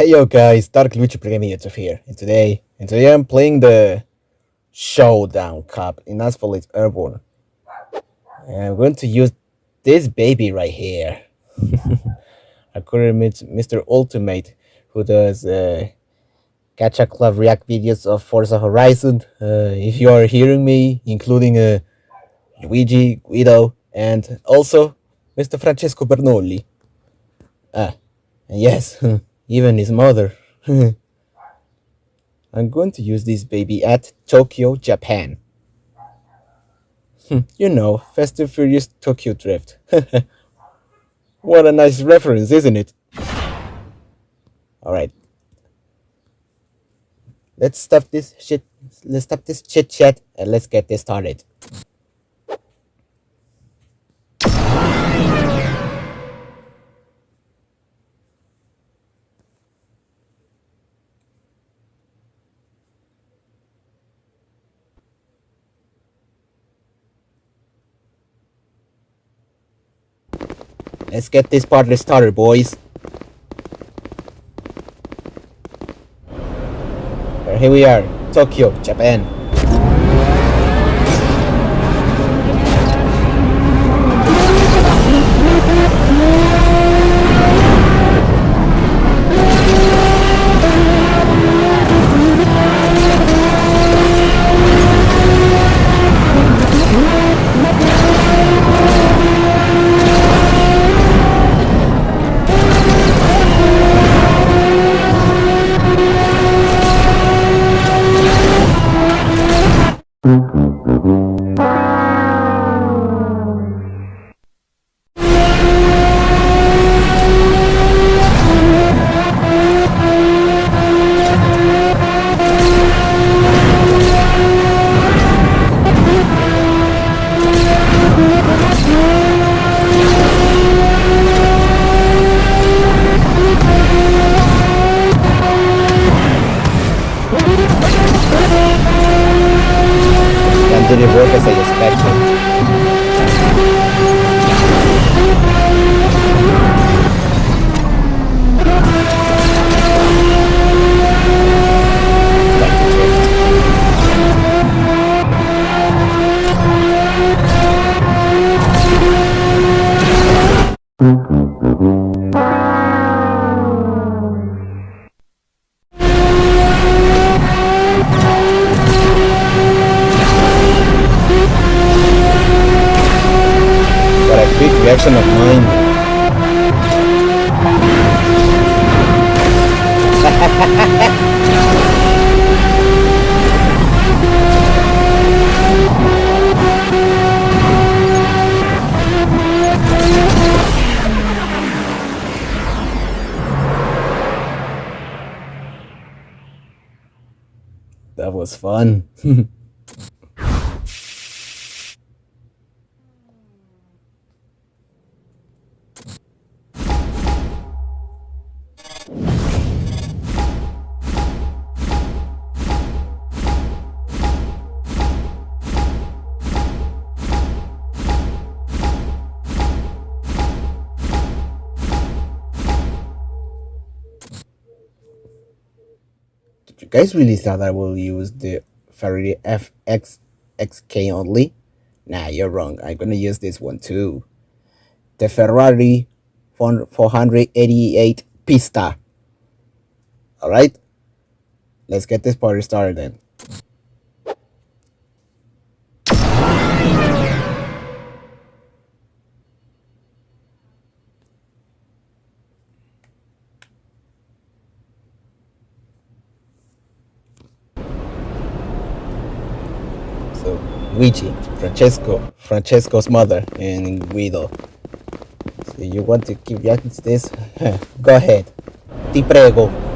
Hey yo guys, Dark Luigi YouTube here, and today, and today I'm playing the Showdown Cup in Asphalt Airborne. And I'm going to use this baby right here. I couldn't meet Mr. Ultimate, who does uh, Gacha Club React videos of Forza Horizon. Uh, if you are hearing me, including uh, Luigi, Guido, and also Mr. Francesco Bernoulli. Ah, and yes. even his mother. I'm going to use this baby at Tokyo, Japan. you know, Fast and Furious Tokyo Drift. what a nice reference, isn't it? Alright. Let's stop this shit. Let's stop this chit chat and let's get this started. Let's get this party started, boys. Here we are, Tokyo, Japan. That was fun. guys really thought I will use the Ferrari FXXK only? Nah, you're wrong. I'm gonna use this one too. The Ferrari 488 Pista. Alright? Let's get this party started then. Luigi, Francesco, Francesco's mother, and Guido. So you want to keep this? Go ahead. Ti prego.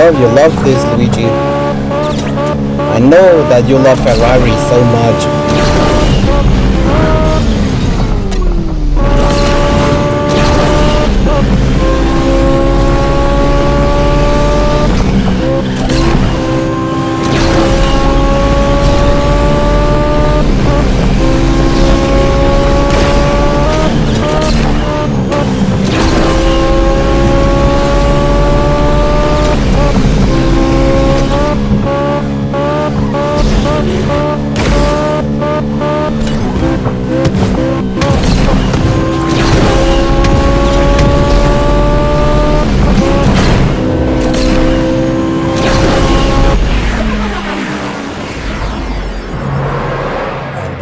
Love you love this, Luigi. I know that you love Ferrari so much.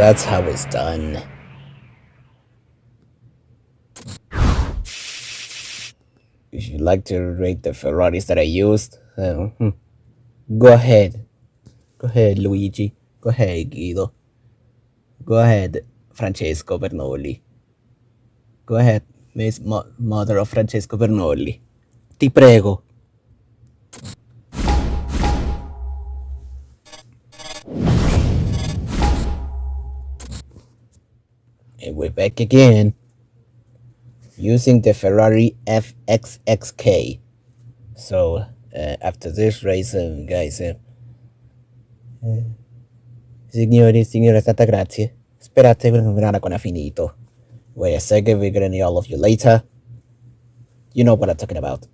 That's how it's done. If you'd like to rate the Ferraris that I used, hmm, go ahead. Go ahead, Luigi. Go ahead, Guido. Go ahead, Francesco Bernoulli. Go ahead, Miss Mo- Mother of Francesco Bernoulli. Ti prego. And we're back again using the Ferrari FXXK. So uh, after this race, um, guys, uh, eh, signori, signore, tanta grazie. Sperate che non ancora finito. Wait a second, we're gonna need all of you later. You know what I'm talking about.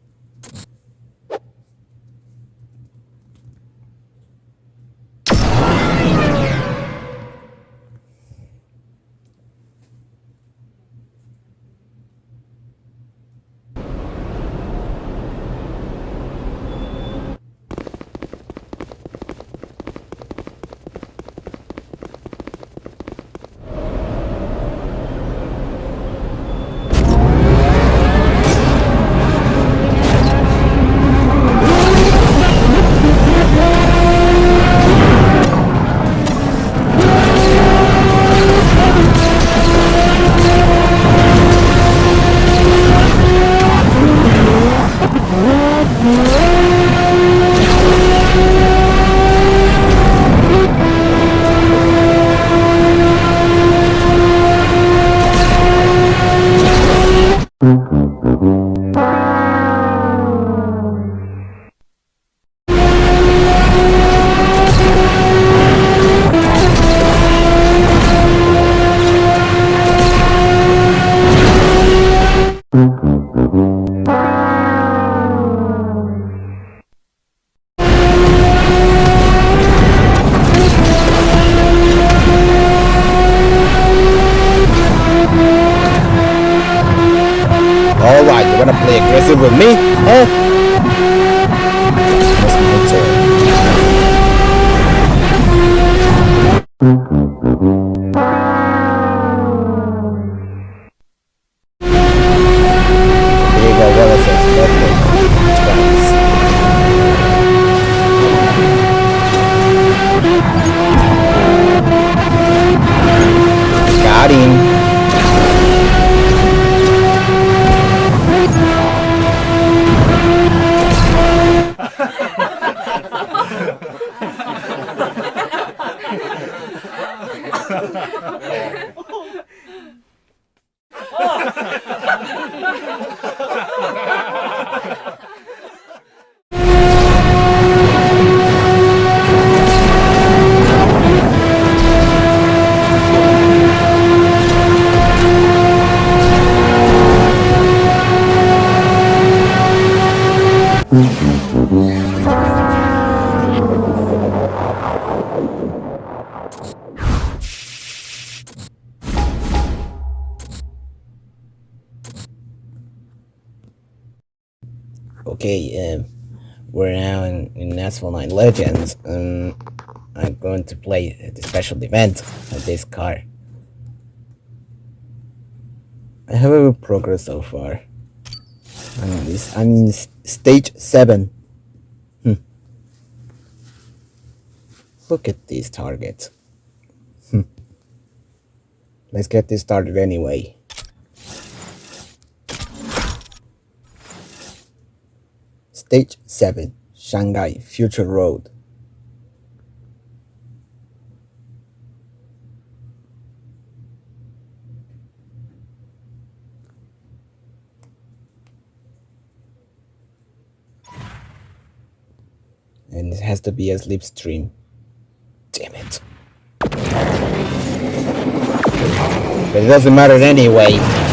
Um, I'm going to play the special event of this car. I have a progress so far. I mean, this, I'm in stage 7. Hmm. Look at these targets. Hmm. Let's get this started anyway. Stage 7 Shanghai Future Road. And it has to be a slipstream. Damn it. But it doesn't matter anyway.